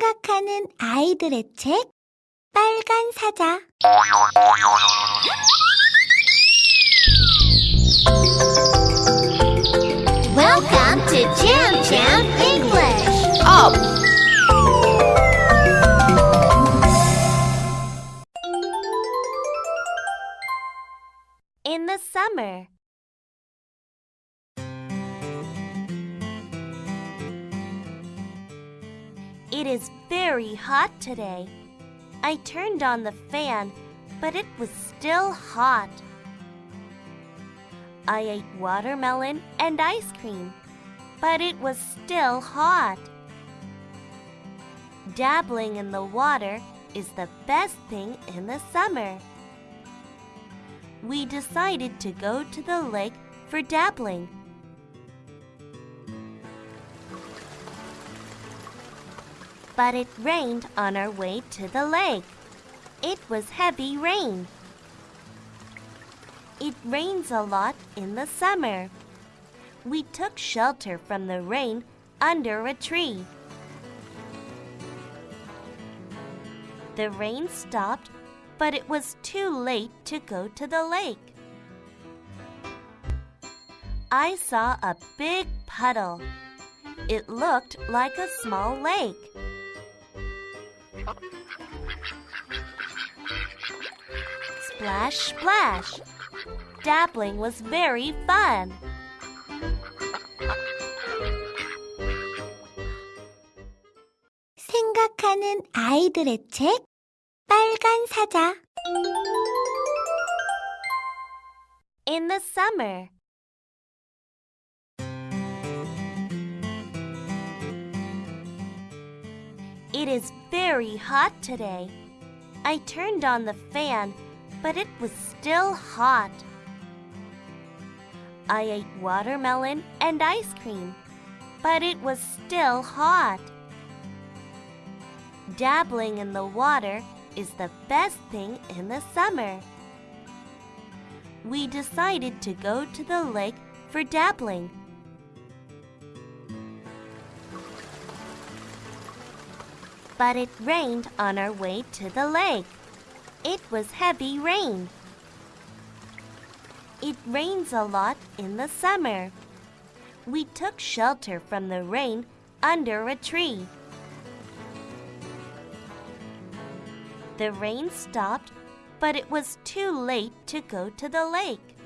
생각하는 아이들의 책 빨간 사자 Welcome to Jam Jam English. Up! In the summer. It is very hot today. I turned on the fan, but it was still hot. I ate watermelon and ice cream, but it was still hot. Dabbling in the water is the best thing in the summer. We decided to go to the lake for dabbling. But it rained on our way to the lake. It was heavy rain. It rains a lot in the summer. We took shelter from the rain under a tree. The rain stopped, but it was too late to go to the lake. I saw a big puddle. It looked like a small lake. Splash, splash. Dabbling was very fun. 생각하는 아이들의 책 빨간 사자 In the summer It is very hot today. I turned on the fan, but it was still hot. I ate watermelon and ice cream, but it was still hot. Dabbling in the water is the best thing in the summer. We decided to go to the lake for dabbling. But it rained on our way to the lake. It was heavy rain. It rains a lot in the summer. We took shelter from the rain under a tree. The rain stopped, but it was too late to go to the lake.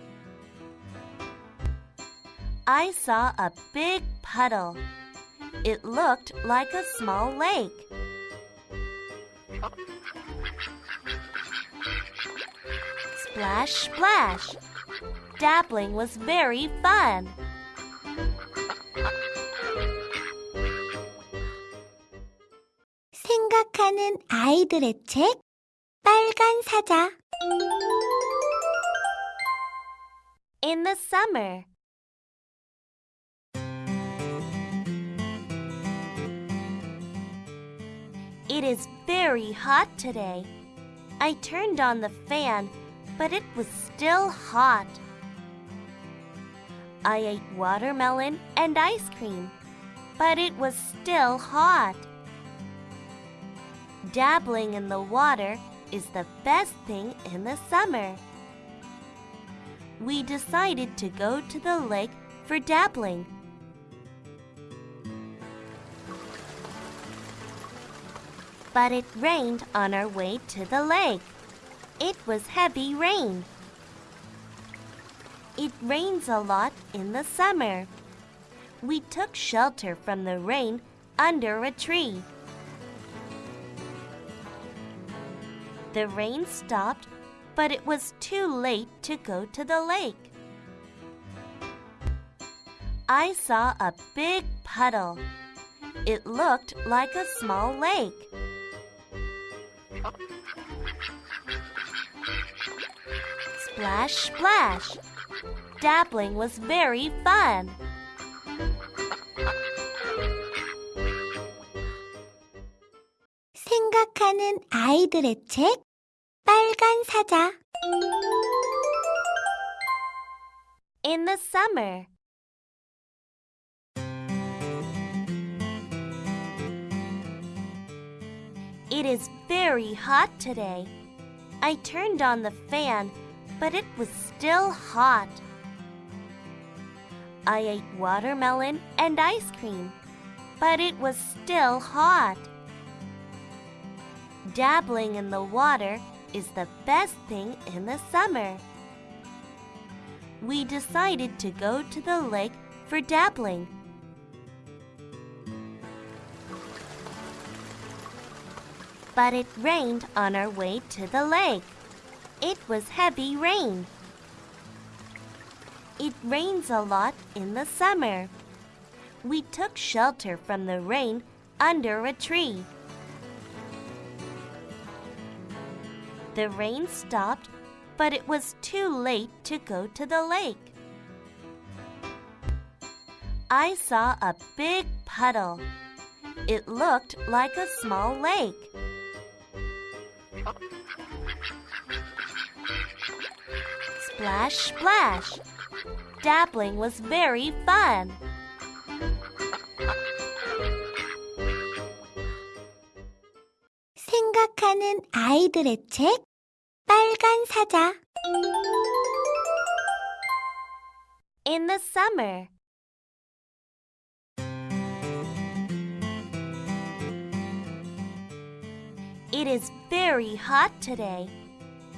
I saw a big puddle. It looked like a small lake. Splash, splash. Dabbling was very fun. 생각하는 아이들의 책 빨간 사자 In the summer It is very hot today. I turned on the fan, but it was still hot. I ate watermelon and ice cream, but it was still hot. Dabbling in the water is the best thing in the summer. We decided to go to the lake for dabbling. But it rained on our way to the lake. It was heavy rain. It rains a lot in the summer. We took shelter from the rain under a tree. The rain stopped, but it was too late to go to the lake. I saw a big puddle. It looked like a small lake. Splash, splash. Dabbling was very fun. 생각하는 아이들의 책 빨간 사자 In the summer It is very hot today. I turned on the fan, but it was still hot. I ate watermelon and ice cream, but it was still hot. Dabbling in the water is the best thing in the summer. We decided to go to the lake for dabbling. But it rained on our way to the lake. It was heavy rain. It rains a lot in the summer. We took shelter from the rain under a tree. The rain stopped, but it was too late to go to the lake. I saw a big puddle. It looked like a small lake. Splash, splash. Dabbling was very fun. 생각하는 아이들의 책 빨간 사자 In the summer. It is very hot today.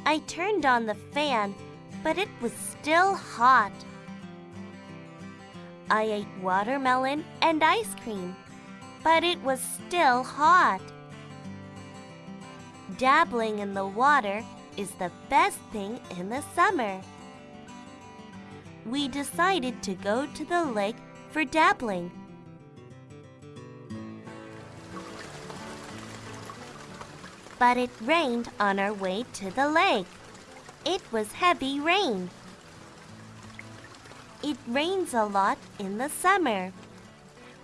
I turned on the fan, but it was still hot. I ate watermelon and ice cream, but it was still hot. Dabbling in the water is the best thing in the summer. We decided to go to the lake for dabbling. But it rained on our way to the lake. It was heavy rain. It rains a lot in the summer.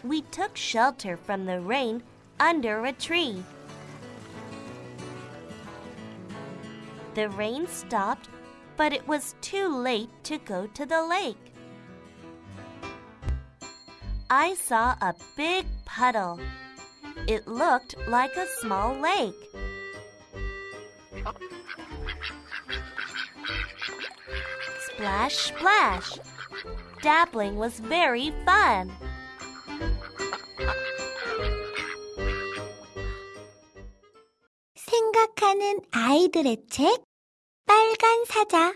We took shelter from the rain under a tree. The rain stopped, but it was too late to go to the lake. I saw a big puddle. It looked like a small lake. Splash, splash. Dabbling was very fun. 생각하는 아이들의 책 빨간 사자